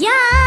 Ya.